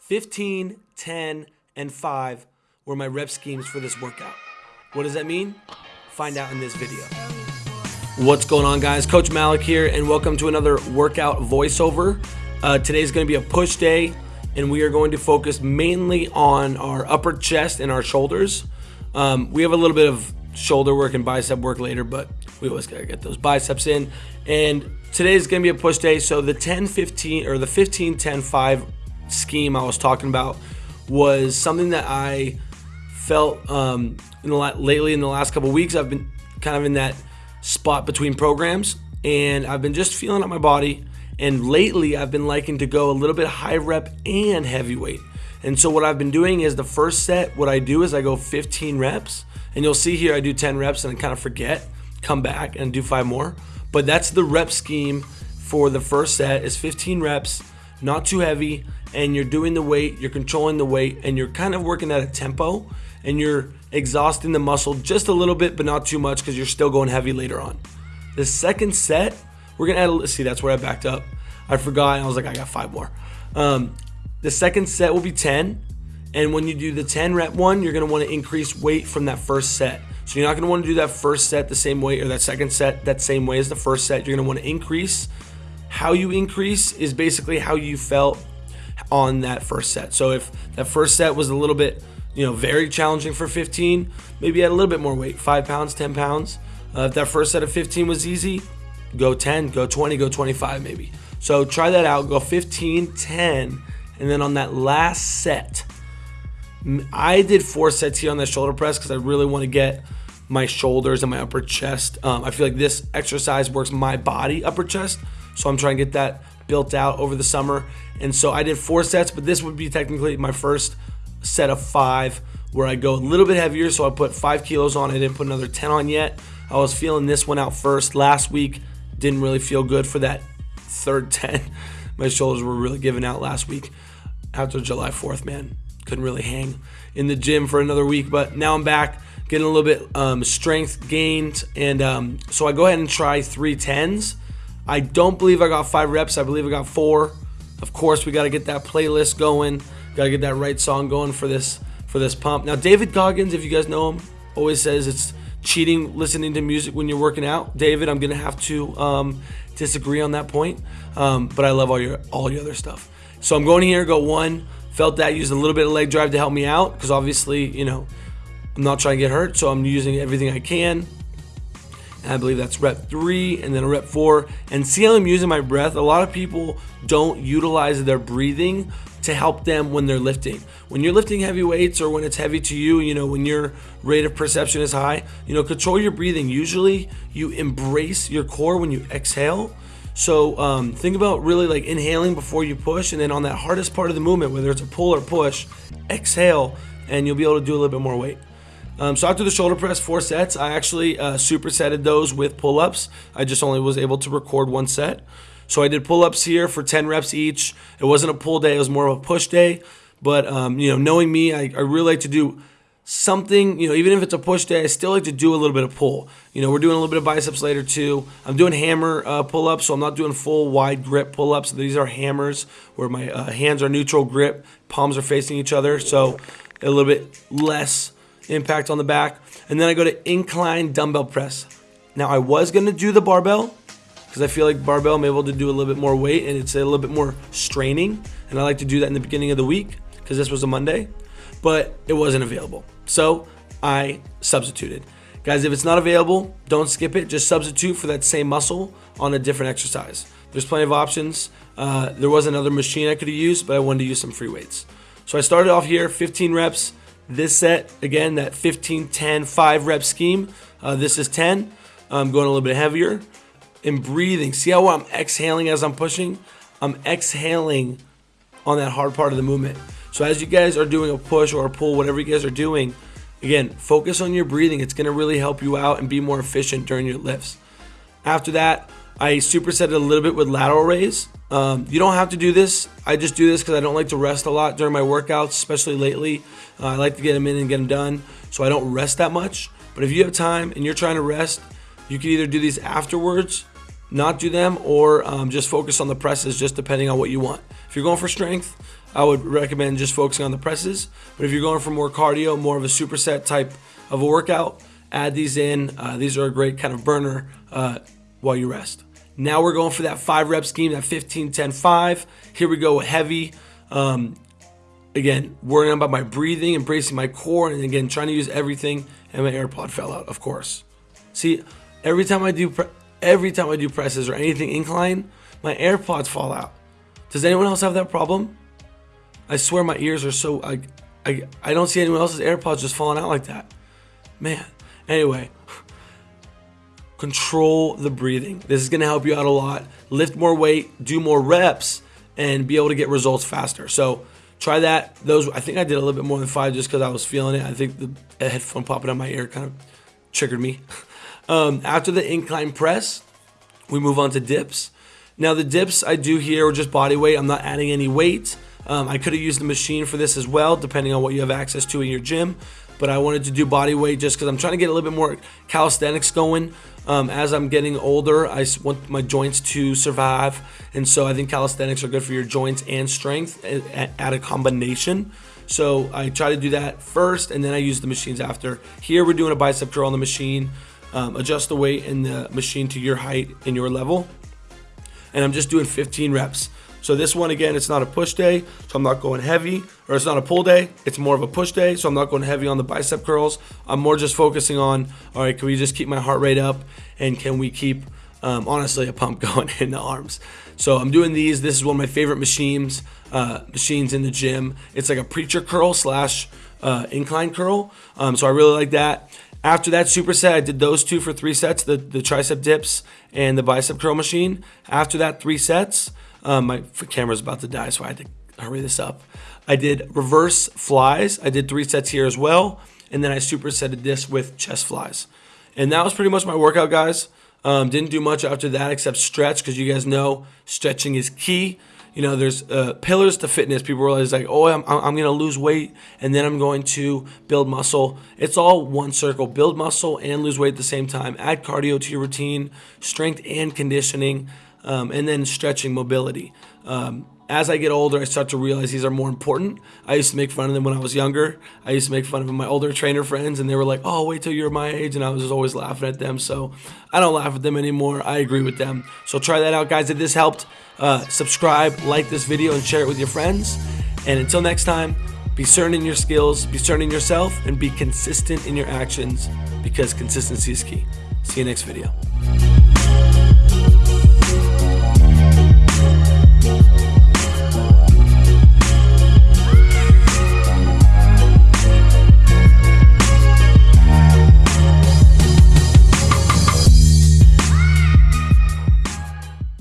15, 10, and 5 were my rep schemes for this workout. What does that mean? Find out in this video. What's going on, guys? Coach Malik here, and welcome to another workout voiceover. Uh, today's going to be a push day, and we are going to focus mainly on our upper chest and our shoulders. Um, we have a little bit of shoulder work and bicep work later, but we always got to get those biceps in. And today's going to be a push day. So the 10 15 or the 15 10 5 scheme I was talking about was something that I felt um, in the lately in the last couple weeks. I've been kind of in that spot between programs, and I've been just feeling out my body. And lately, I've been liking to go a little bit high rep and heavyweight. And so what I've been doing is the first set, what I do is I go 15 reps, and you'll see here I do 10 reps and I kind of forget, come back and do five more. But that's the rep scheme for the first set is 15 reps, not too heavy, and you're doing the weight, you're controlling the weight, and you're kind of working at a tempo, and you're exhausting the muscle just a little bit, but not too much because you're still going heavy later on. The second set, we're gonna add. A, see, that's where I backed up. I forgot. I was like, I got five more. Um, the second set will be 10. And when you do the 10 rep one, you're gonna wanna increase weight from that first set. So you're not gonna wanna do that first set the same way or that second set that same way as the first set. You're gonna wanna increase. How you increase is basically how you felt on that first set. So if that first set was a little bit, you know, very challenging for 15, maybe add a little bit more weight, five pounds, 10 pounds. Uh, if that first set of 15 was easy, go 10, go 20, go 25 maybe. So try that out, go 15, 10, and then on that last set, I did four sets here on the shoulder press because I really want to get my shoulders and my upper chest. Um, I feel like this exercise works my body, upper chest. So I'm trying to get that built out over the summer. And so I did four sets, but this would be technically my first set of five where I go a little bit heavier. So I put five kilos on. I didn't put another 10 on yet. I was feeling this one out first last week. Didn't really feel good for that third 10. My shoulders were really giving out last week after July 4th, man. Couldn't really hang in the gym for another week, but now I'm back, getting a little bit um, strength gained. And um, so I go ahead and try three tens. I don't believe I got five reps. I believe I got four. Of course, we got to get that playlist going. Got to get that right song going for this for this pump. Now, David Goggins, if you guys know him, always says it's cheating listening to music when you're working out. David, I'm gonna have to um, disagree on that point, um, but I love all your all your other stuff. So I'm going here, go one. Felt that used a little bit of leg drive to help me out because obviously, you know, I'm not trying to get hurt, so I'm using everything I can. I believe that's rep three and then a rep four. And see how I'm using my breath? A lot of people don't utilize their breathing to help them when they're lifting. When you're lifting heavy weights or when it's heavy to you, you know, when your rate of perception is high, you know, control your breathing. Usually you embrace your core when you exhale. So um, think about really like inhaling before you push, and then on that hardest part of the movement, whether it's a pull or push, exhale, and you'll be able to do a little bit more weight. Um, so after the shoulder press, four sets, I actually uh, supersetted those with pull-ups. I just only was able to record one set. So I did pull-ups here for 10 reps each. It wasn't a pull day, it was more of a push day. But, um, you know, knowing me, I, I really like to do something, you know, even if it's a push day, I still like to do a little bit of pull. You know, we're doing a little bit of biceps later too. I'm doing hammer uh, pull ups, so I'm not doing full wide grip pull ups. These are hammers where my uh, hands are neutral grip, palms are facing each other, so a little bit less impact on the back. And then I go to incline dumbbell press. Now I was gonna do the barbell because I feel like barbell I'm able to do a little bit more weight and it's a little bit more straining. And I like to do that in the beginning of the week because this was a Monday, but it wasn't available. So I substituted. Guys, if it's not available, don't skip it. Just substitute for that same muscle on a different exercise. There's plenty of options. Uh, there was another machine I could have used, but I wanted to use some free weights. So I started off here, 15 reps. This set, again, that 15, 10, 5 rep scheme. Uh, this is 10. I'm going a little bit heavier. And breathing. See how I'm exhaling as I'm pushing? I'm exhaling on that hard part of the movement. So as you guys are doing a push or a pull, whatever you guys are doing, again, focus on your breathing. It's going to really help you out and be more efficient during your lifts. After that, I superset it a little bit with lateral raise. Um, you don't have to do this. I just do this because I don't like to rest a lot during my workouts, especially lately. Uh, I like to get them in and get them done, so I don't rest that much. But if you have time and you're trying to rest, you can either do these afterwards not do them or um, just focus on the presses, just depending on what you want. If you're going for strength, I would recommend just focusing on the presses. But if you're going for more cardio, more of a superset type of a workout, add these in. Uh, these are a great kind of burner uh, while you rest. Now we're going for that five rep scheme, that 15, 10, 5. Here we go, heavy. Um, again, worrying about my breathing, embracing my core, and again, trying to use everything. And my AirPod fell out, of course. See, every time I do, every time I do presses or anything incline, my AirPods fall out. Does anyone else have that problem? I swear my ears are so I, I, I don't see anyone else's AirPods just falling out like that. Man. Anyway, control the breathing. This is going to help you out a lot. Lift more weight, do more reps, and be able to get results faster. So try that. Those I think I did a little bit more than five just because I was feeling it. I think the headphone popping out my ear kind of triggered me. Um, after the incline press, we move on to dips. Now the dips I do here are just body weight. I'm not adding any weight. Um, I could have used the machine for this as well, depending on what you have access to in your gym. But I wanted to do body weight just because I'm trying to get a little bit more calisthenics going. Um, as I'm getting older, I want my joints to survive. And so I think calisthenics are good for your joints and strength at, a combination. So I try to do that first and then I use the machines after. Here we're doing a bicep curl on the machine um, adjust the weight in the machine to your height and your level. And I'm just doing 15 reps. So this one, again, it's not a push day, so I'm not going heavy, or it's not a pull day, it's more of a push day, so I'm not going heavy on the bicep curls. I'm more just focusing on, all right, can we just keep my heart rate up, and can we keep, um, honestly, a pump going in the arms. So I'm doing these. This is one of my favorite machines, uh, machines in the gym. It's like a preacher curl slash uh, incline curl. Um, so I really like that. After that superset, I did those two for three sets, the, the tricep dips and the bicep curl machine. After that three sets, um, my camera's about to die, so I had to hurry this up. I did reverse flies. I did three sets here as well. And then I supersetted this with chest flies. And that was pretty much my workout, guys. Um, didn't do much after that except stretch because you guys know stretching is key you know, there's uh, pillars to fitness. People realize like, oh, I'm, I'm going to lose weight and then I'm going to build muscle. It's all one circle. Build muscle and lose weight at the same time. Add cardio to your routine, strength and conditioning, um, and then stretching mobility. Um, as I get older, I start to realize these are more important. I used to make fun of them when I was younger. I used to make fun of my older trainer friends, and they were like, "Oh, wait till you're my age," and I was always laughing at them. So I don't laugh at them anymore. I agree with them. So try that out, guys. If this helped, uh, subscribe, like this video, and share it with your friends. And until next time, be certain in your skills, be certain in yourself, and be consistent in your actions because consistency is key. See you next video.